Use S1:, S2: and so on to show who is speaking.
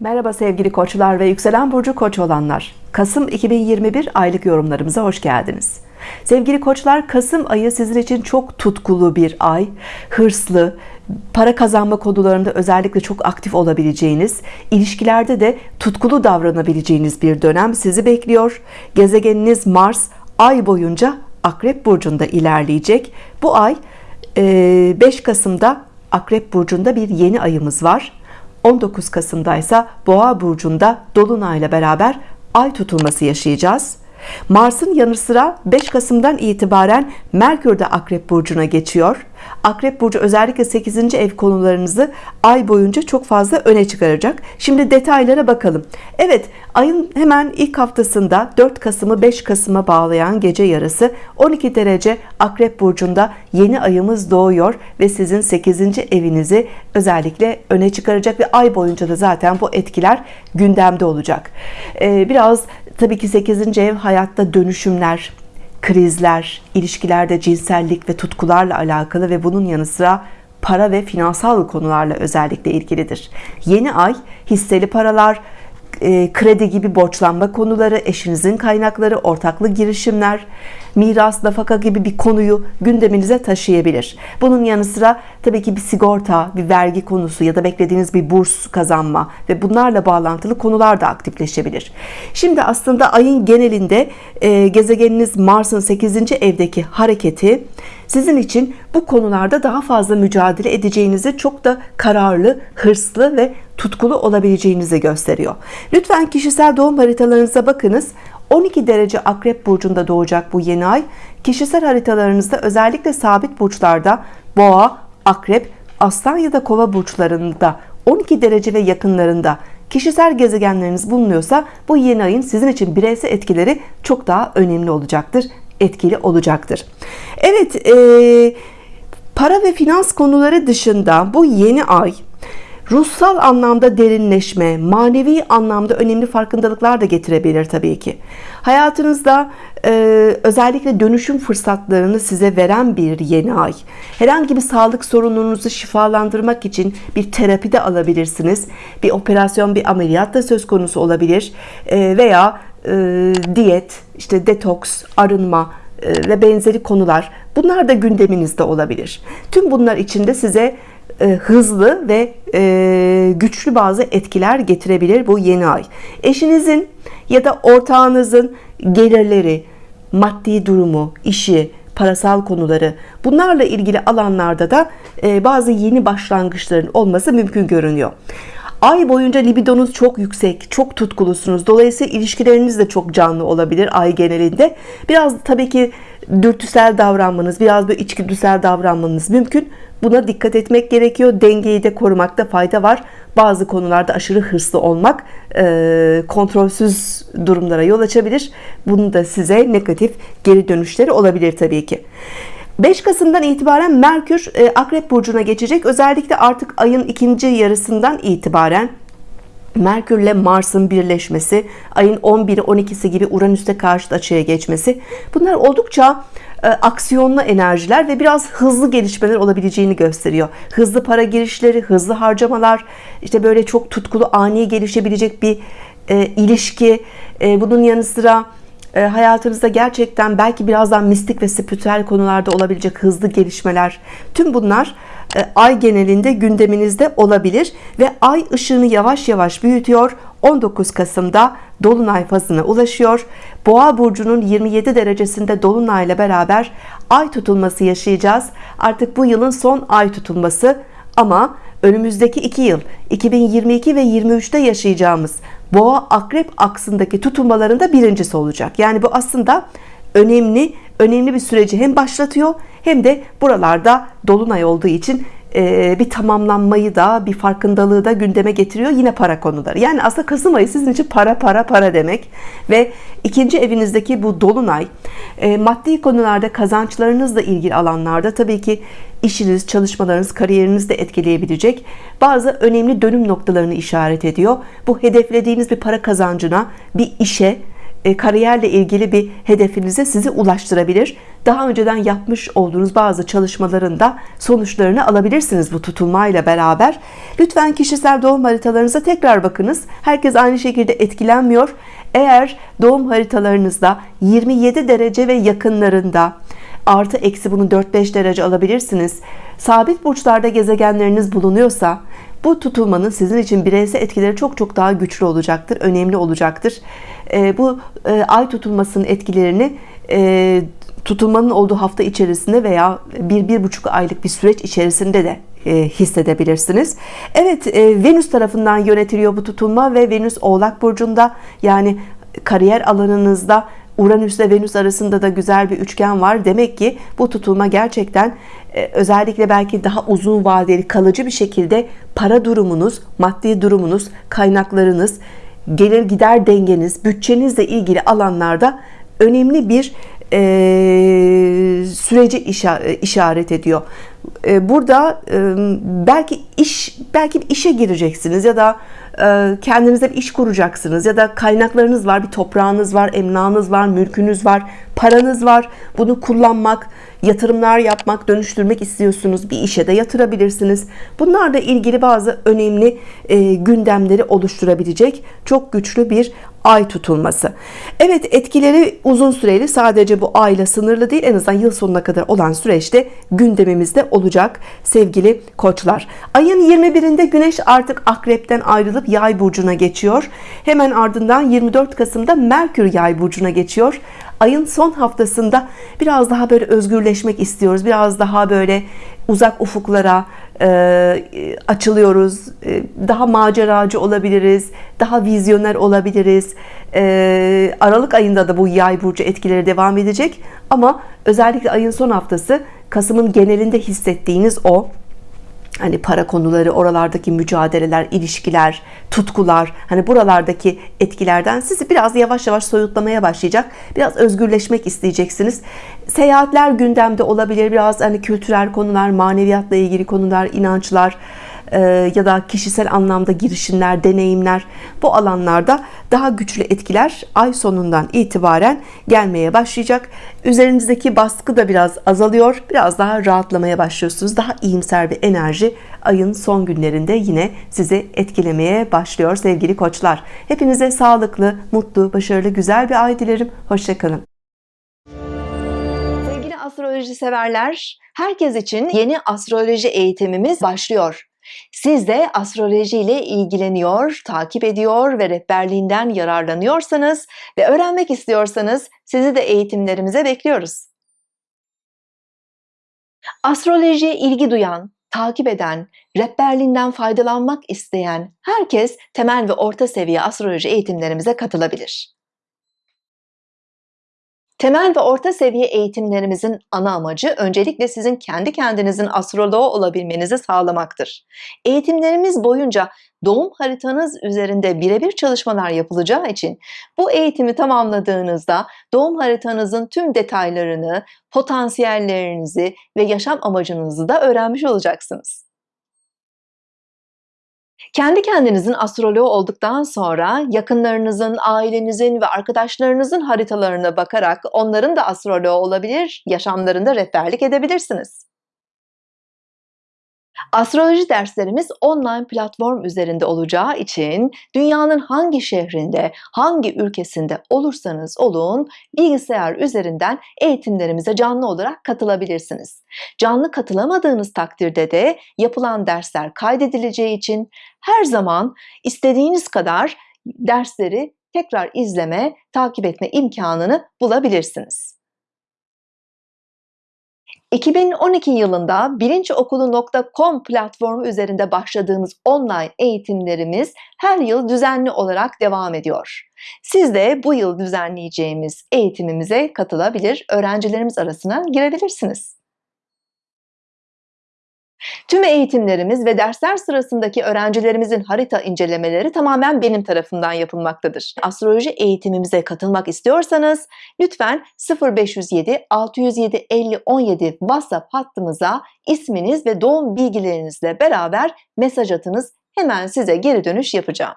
S1: Merhaba sevgili koçlar ve yükselen burcu koç olanlar. Kasım 2021 aylık yorumlarımıza hoş geldiniz. Sevgili koçlar Kasım ayı sizin için çok tutkulu bir ay. Hırslı, para kazanma konularında özellikle çok aktif olabileceğiniz, ilişkilerde de tutkulu davranabileceğiniz bir dönem sizi bekliyor. Gezegeniniz Mars ay boyunca Akrep Burcu'nda ilerleyecek. Bu ay 5 Kasım'da Akrep Burcu'nda bir yeni ayımız var. 19 Kasım'da ise Boğa burcunda dolunayla beraber ay tutulması yaşayacağız. Mars'ın yanı sıra 5 Kasım'dan itibaren Merkür de Akrep Burcu'na geçiyor. Akrep Burcu özellikle 8. ev konularınızı ay boyunca çok fazla öne çıkaracak. Şimdi detaylara bakalım. Evet ayın hemen ilk haftasında 4 Kasım'ı 5 Kasım'a bağlayan gece yarısı 12 derece Akrep Burcu'nda yeni ayımız doğuyor ve sizin 8. evinizi özellikle öne çıkaracak ve ay boyunca da zaten bu etkiler gündemde olacak. Ee, biraz tabii ki 8. ev hayatta dönüşümler, krizler, ilişkilerde cinsellik ve tutkularla alakalı ve bunun yanı sıra para ve finansal konularla özellikle ilgilidir. Yeni ay hisseli paralar, e, kredi gibi borçlanma konuları, eşinizin kaynakları, ortaklı girişimler, miras, nafaka gibi bir konuyu gündeminize taşıyabilir. Bunun yanı sıra tabii ki bir sigorta, bir vergi konusu ya da beklediğiniz bir burs kazanma ve bunlarla bağlantılı konular da aktifleşebilir. Şimdi aslında ayın genelinde e, gezegeniniz Mars'ın 8. evdeki hareketi sizin için bu konularda daha fazla mücadele edeceğinizi çok da kararlı, hırslı ve tutkulu olabileceğinizi gösteriyor. Lütfen kişisel doğum haritalarınıza bakınız. 12 derece akrep burcunda doğacak bu yeni ay. Kişisel haritalarınızda özellikle sabit burçlarda boğa, akrep, aslan ya da kova burçlarında 12 derece ve yakınlarında kişisel gezegenleriniz bulunuyorsa bu yeni ayın sizin için bireysel etkileri çok daha önemli olacaktır etkili olacaktır Evet e, para ve finans konuları dışında bu yeni ay ruhsal anlamda derinleşme, manevi anlamda önemli farkındalıklar da getirebilir tabii ki. Hayatınızda e, özellikle dönüşüm fırsatlarını size veren bir yeni ay. Herhangi bir sağlık sorununuzu şifalandırmak için bir terapi de alabilirsiniz. Bir operasyon, bir ameliyat da söz konusu olabilir. E, veya e, diyet, işte detoks, arınma e, ve benzeri konular. Bunlar da gündeminizde olabilir. Tüm bunlar içinde size e, hızlı ve güçlü bazı etkiler getirebilir bu yeni ay. Eşinizin ya da ortağınızın gelirleri, maddi durumu, işi, parasal konuları bunlarla ilgili alanlarda da bazı yeni başlangıçların olması mümkün görünüyor. Ay boyunca libidonuz çok yüksek, çok tutkulusunuz. Dolayısıyla ilişkileriniz de çok canlı olabilir ay genelinde. Biraz tabii ki dürtüsel davranmanız, biraz böyle içgüdüsel davranmanız mümkün. Buna dikkat etmek gerekiyor. Dengeyi de korumakta fayda var. Bazı konularda aşırı hırslı olmak e, kontrolsüz durumlara yol açabilir. Bunun da size negatif geri dönüşleri olabilir tabii ki. 5 Kasım'dan itibaren Merkür e, Akrep Burcu'na geçecek. Özellikle artık ayın ikinci yarısından itibaren Merkür ile Mars'ın birleşmesi, ayın 11'i 12'si gibi Uranüs'te karşıt açıya geçmesi. Bunlar oldukça e, aksiyonlu enerjiler ve biraz hızlı gelişmeler olabileceğini gösteriyor. Hızlı para girişleri, hızlı harcamalar, işte böyle çok tutkulu, ani gelişebilecek bir e, ilişki. E, bunun yanı sıra e, hayatınızda gerçekten belki birazdan mistik ve spiritüel konularda olabilecek hızlı gelişmeler. Tüm bunlar e, ay genelinde gündeminizde olabilir ve ay ışığını yavaş yavaş büyütüyor 19 Kasım'da Dolunay fazına ulaşıyor Boğa burcunun 27 derecesinde Dolunay ile beraber ay tutulması yaşayacağız artık bu yılın son ay tutulması ama önümüzdeki 2 yıl 2022 ve 23'te yaşayacağımız Boğa akrep aksındaki tutulmalarında birincisi olacak. Yani bu aslında önemli önemli bir süreci hem başlatıyor hem de buralarda dolunay olduğu için e, bir tamamlanmayı da bir farkındalığı da gündeme getiriyor yine para konuları. Yani aslında Kasım ayı sizin için para para para demek ve ikinci evinizdeki bu dolunay maddi konularda kazançlarınızla ilgili alanlarda tabii ki işiniz çalışmalarınız kariyerinizi de etkileyebilecek bazı önemli dönüm noktalarını işaret ediyor. Bu hedeflediğiniz bir para kazancına bir işe e, kariyerle ilgili bir hedefinize sizi ulaştırabilir. Daha önceden yapmış olduğunuz bazı çalışmaların da sonuçlarını alabilirsiniz bu tutulmayla beraber. Lütfen kişisel doğum haritalarınıza tekrar bakınız. Herkes aynı şekilde etkilenmiyor. Eğer doğum haritalarınızda 27 derece ve yakınlarında artı eksi bunu 4-5 derece alabilirsiniz. Sabit burçlarda gezegenleriniz bulunuyorsa bu tutulmanın sizin için bireysel etkileri çok çok daha güçlü olacaktır, önemli olacaktır. E, bu e, ay tutulmasının etkilerini e, tutulmanın olduğu hafta içerisinde veya bir, bir buçuk aylık bir süreç içerisinde de e, hissedebilirsiniz. Evet e, Venüs tarafından yönetiliyor bu tutulma ve Venüs Oğlak Burcu'nda yani kariyer alanınızda Uranüs ile Venüs arasında da güzel bir üçgen var. Demek ki bu tutulma gerçekten e, özellikle belki daha uzun vadeli kalıcı bir şekilde para durumunuz, maddi durumunuz, kaynaklarınız, gelir gider dengeniz, bütçenizle ilgili alanlarda önemli bir e, süreci işaret ediyor. E, burada e, belki iş belki bir işe gireceksiniz ya da e, kendinize bir iş kuracaksınız ya da kaynaklarınız var, bir toprağınız var, emlakınız var, mülkünüz var, paranız var. Bunu kullanmak, yatırımlar yapmak, dönüştürmek istiyorsunuz. Bir işe de yatırabilirsiniz. Bunlarla ilgili bazı önemli gündemleri oluşturabilecek çok güçlü bir ay tutulması. Evet etkileri uzun süreli sadece bu ayla sınırlı değil en azından yıl sonuna kadar olan süreçte gündemimizde olacak sevgili koçlar. Ayın 21'inde güneş artık akrepten ayrılıp yay burcuna geçiyor. Hemen ardından 24 Kasım'da Merkür yay burcuna geçiyor ayın son haftasında biraz daha böyle özgürleşmek istiyoruz. Biraz daha böyle uzak ufuklara e, açılıyoruz. E, daha maceracı olabiliriz. Daha vizyoner olabiliriz. E, Aralık ayında da bu yay burcu etkileri devam edecek. Ama özellikle ayın son haftası Kasım'ın genelinde hissettiğiniz o hani para konuları, oralardaki mücadeleler, ilişkiler, tutkular, hani buralardaki etkilerden sizi biraz yavaş yavaş soyutlamaya başlayacak. Biraz özgürleşmek isteyeceksiniz. Seyahatler gündemde olabilir. Biraz hani kültürel konular, maneviyatla ilgili konular, inançlar, ya da kişisel anlamda girişimler, deneyimler bu alanlarda daha güçlü etkiler ay sonundan itibaren gelmeye başlayacak. Üzerinizdeki baskı da biraz azalıyor. Biraz daha rahatlamaya başlıyorsunuz. Daha iyimser bir enerji ayın son günlerinde yine sizi etkilemeye başlıyor sevgili koçlar. Hepinize sağlıklı, mutlu, başarılı, güzel bir ay dilerim. Hoşçakalın.
S2: Astroloji severler, herkes için yeni astroloji eğitimimiz başlıyor. Siz de astroloji ile ilgileniyor, takip ediyor ve rehberliğinden yararlanıyorsanız ve öğrenmek istiyorsanız sizi de eğitimlerimize bekliyoruz. Astrolojiye ilgi duyan, takip eden, rehberliğinden faydalanmak isteyen herkes temel ve orta seviye astroloji eğitimlerimize katılabilir. Temel ve orta seviye eğitimlerimizin ana amacı öncelikle sizin kendi kendinizin astroloğu olabilmenizi sağlamaktır. Eğitimlerimiz boyunca doğum haritanız üzerinde birebir çalışmalar yapılacağı için bu eğitimi tamamladığınızda doğum haritanızın tüm detaylarını, potansiyellerinizi ve yaşam amacınızı da öğrenmiş olacaksınız. Kendi kendinizin astroloğu olduktan sonra yakınlarınızın, ailenizin ve arkadaşlarınızın haritalarına bakarak onların da astroloğu olabilir, yaşamlarında rehberlik edebilirsiniz. Astroloji derslerimiz online platform üzerinde olacağı için dünyanın hangi şehrinde, hangi ülkesinde olursanız olun bilgisayar üzerinden eğitimlerimize canlı olarak katılabilirsiniz. Canlı katılamadığınız takdirde de yapılan dersler kaydedileceği için her zaman istediğiniz kadar dersleri tekrar izleme, takip etme imkanını bulabilirsiniz. 2012 yılında bilinçokulu.com platformu üzerinde başladığımız online eğitimlerimiz her yıl düzenli olarak devam ediyor. Siz de bu yıl düzenleyeceğimiz eğitimimize katılabilir, öğrencilerimiz arasına girebilirsiniz. Tüm eğitimlerimiz ve dersler sırasındaki öğrencilerimizin harita incelemeleri tamamen benim tarafından yapılmaktadır. Astroloji eğitimimize katılmak istiyorsanız lütfen 0507 607 50 17 WhatsApp hattımıza isminiz ve doğum bilgilerinizle beraber mesaj atınız. Hemen size geri dönüş yapacağım.